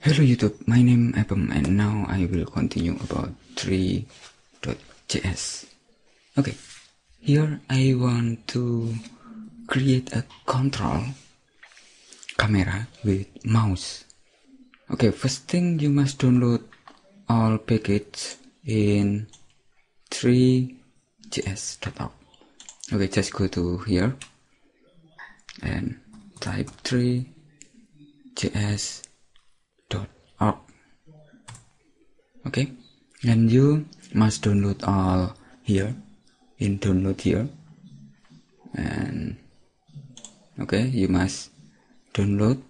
Hello YouTube, my name is Apem and now I will continue about 3.js. Okay, here I want to create a control camera with mouse. Okay, first thing you must download all packages in 3js.org. Okay, just go to here and type 3js org okay. And you must download all here. In download here. And okay you must download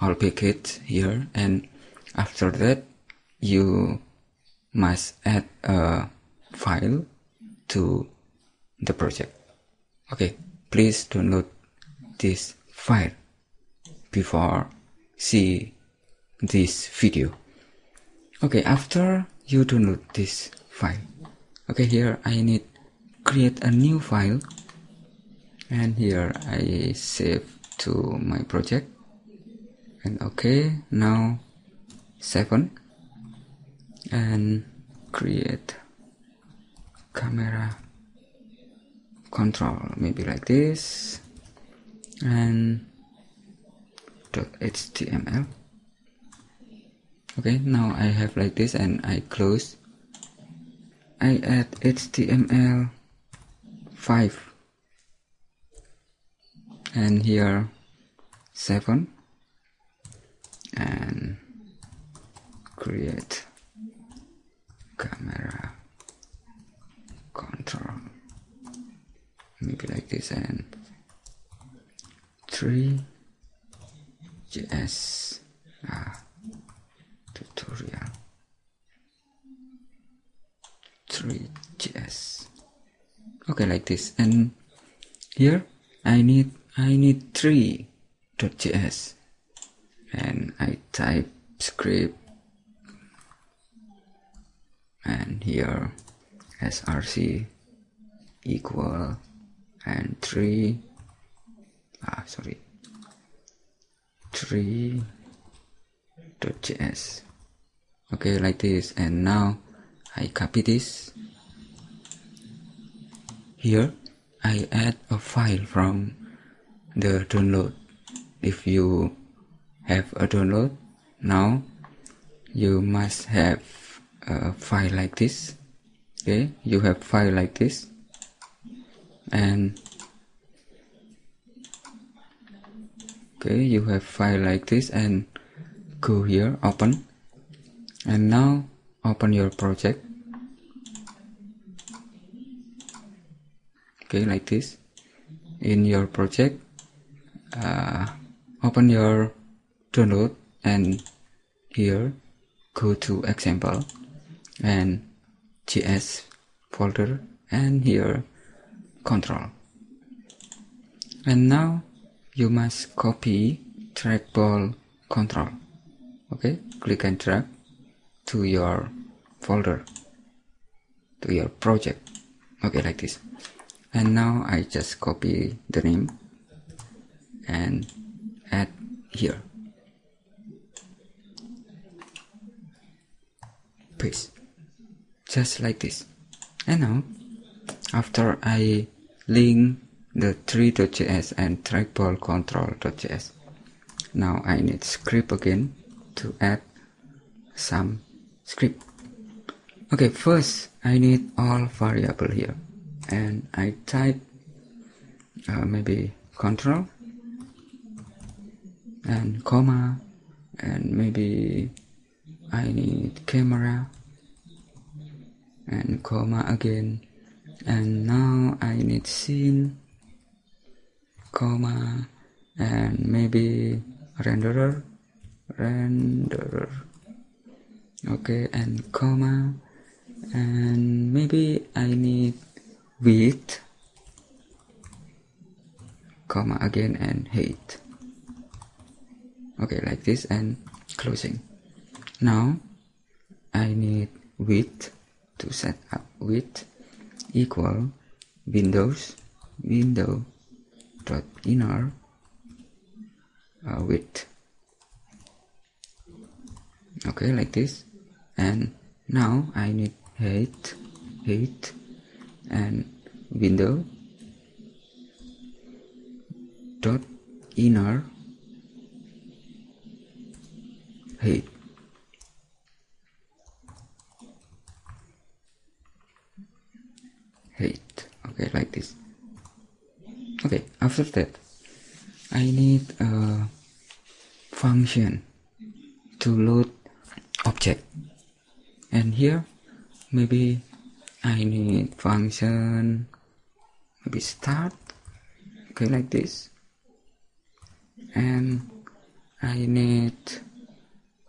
all packets here. And after that you must add a file to the project. Okay please download this file before see this video. Okay after you download this file. Okay here I need create a new file. And here I save to my project. And okay now seven and create camera control maybe like this. And .html okay now I have like this and I close. I add HTML 5 and here 7 and create camera control. Maybe like this and 3 JS ah tutorial 3js okay like this. And here I need I need 3.js and I type script. And here src equal and 3 ah sorry 3.js okay like this. And now I copy this here I add a file from the download. If you have a download now you must have a file like this. Okay you have file like this. And okay you have file like this and go here open. And now open your project okay like this. In your project uh, open your download and here go to example and js folder and here control. And now you must copy trackball control. Okay click and drag to your folder to your project. Okay like this and now I just copy the name and add here. Paste just like this. And now after I link the 3.js and trackball control.js now I need script again to add some script. Okay first I need all variable here and I type uh, maybe control and comma and maybe I need camera and comma again. And now I need scene comma and maybe renderer renderer. Okay and comma and maybe I need width comma again and height okay like this and closing. Now I need width to set up. Width equal windows window dot inner uh, width. Okay like this. And now I need height height and window dot inner height height okay like this. Okay after that I need a function to load object. And here maybe I need function. Maybe start. Okay like this. And I need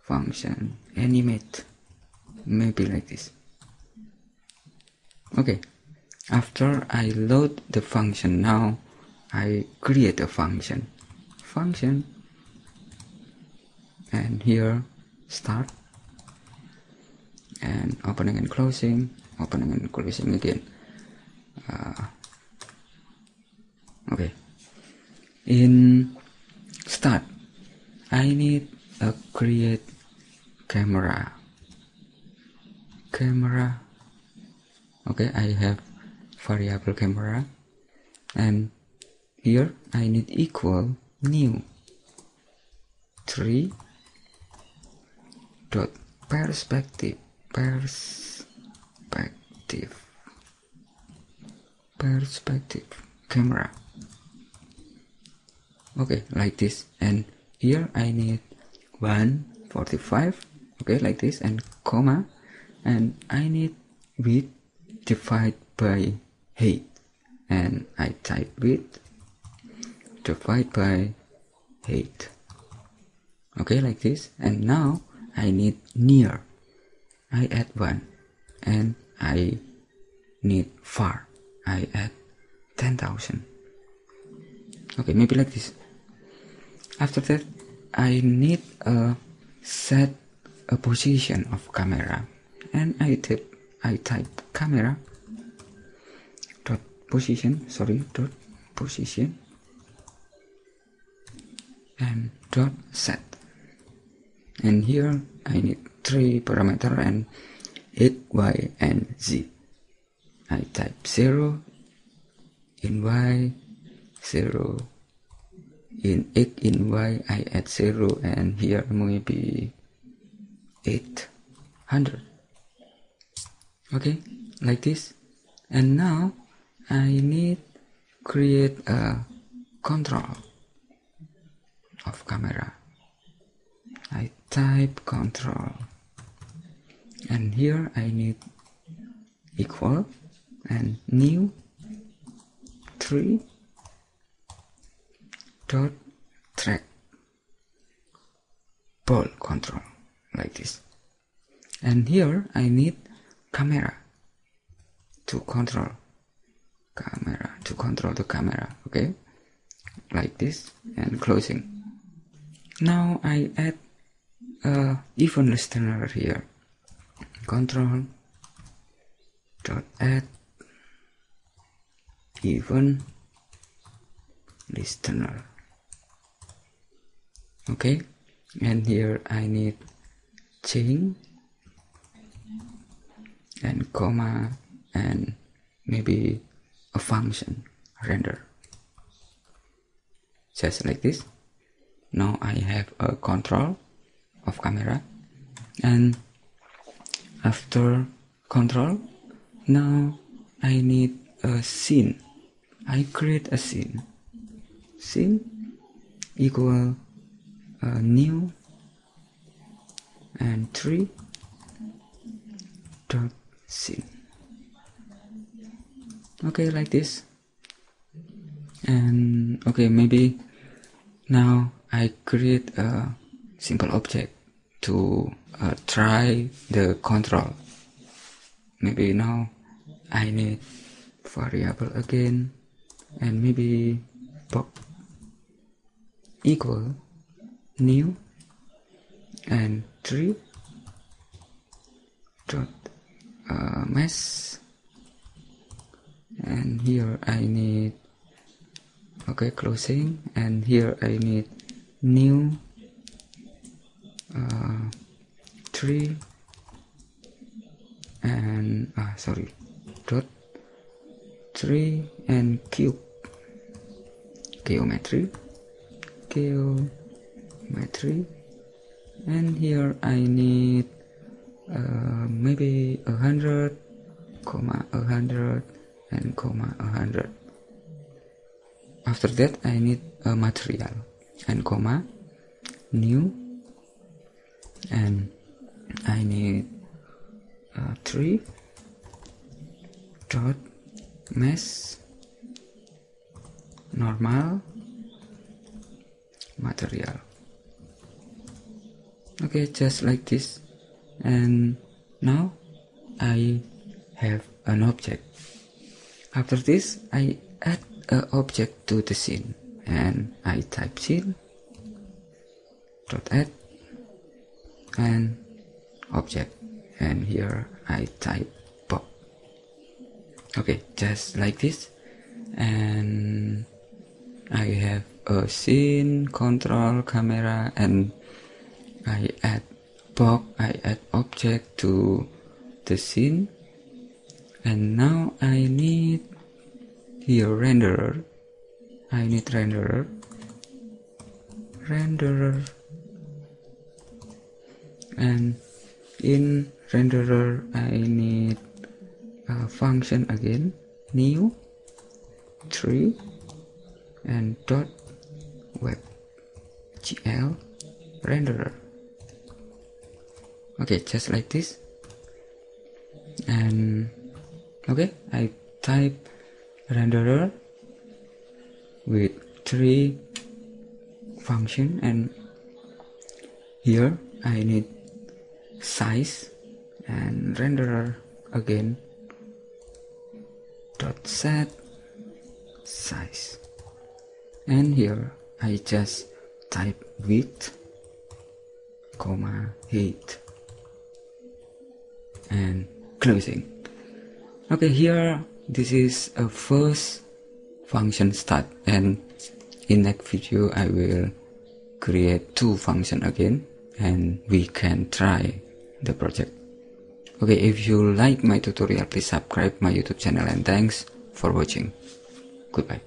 function. Animate. Maybe like this. Okay. After I load the function now I create a function. Function. And here start. And opening and closing opening and closing again uh, okay in start I need a create camera. Camera. Okay I have variable camera. And here I need equal new 3 dot perspective perspective. Perspective. Camera. Okay like this. And here I need 145 okay like this. And comma. And I need width divided by height. And I type width divided by height. Okay like this. And now I need near. I add one. And I need far. I add 10,000 okay maybe like this. After that I need a set a position of camera. And I type I type camera dot position sorry dot position. And dot set. And here I need three parameter and x y and z. I type 0 in y 0 in x in y I add 0 and here maybe 800 okay like this. And now I need create a control of camera. I type control and here I need equal and new 3 dot track ball control like this. And here I need camera to control camera to control the camera okay? Like this and closing. Now I add a event listener here control dot add event listener okay and here I need change and comma and maybe a function render. Just like this. Now I have a control of camera and after control now I need a scene. I create a scene. Scene equal uh, new and 3 dot scene. Okay like this. And okay maybe now I create a simple object to uh, try the control. Maybe now I need variable again and maybe box equal new and 3 dot uh, and here I need okay closing. And here I need new uh, 3 and ah sorry dot. 3 and cube geometry geometry. And here I need uh, maybe a hundred comma a hundred and comma a hundred. After that I need a material and comma new and I need uh, 3 dot mesh normal material. Okay just like this. And now I have an object. After this I add an object to the scene. And I type scene dot add and object. And here I type pop. Okay just like this. And I have a scene control camera and I add box I add object to the scene. And now I need here renderer. I need renderer. Renderer and in renderer I need a function again new 3 and dot web gl renderer. Okay just like this. And okay I type renderer with three function and here I need size and renderer again. Dot set size. And here I just type width comma height and closing. Okay here this is a first function start. And in next video I will create two function again and we can try the project. Okay if you like my tutorial please subscribe my youtube channel and thanks for watching. Goodbye